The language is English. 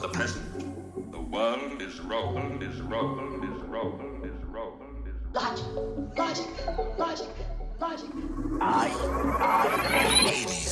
the present. The world is rolled, is rolled, is rolled, is rolled, is Logic, logic, logic, logic. I, I, Hades,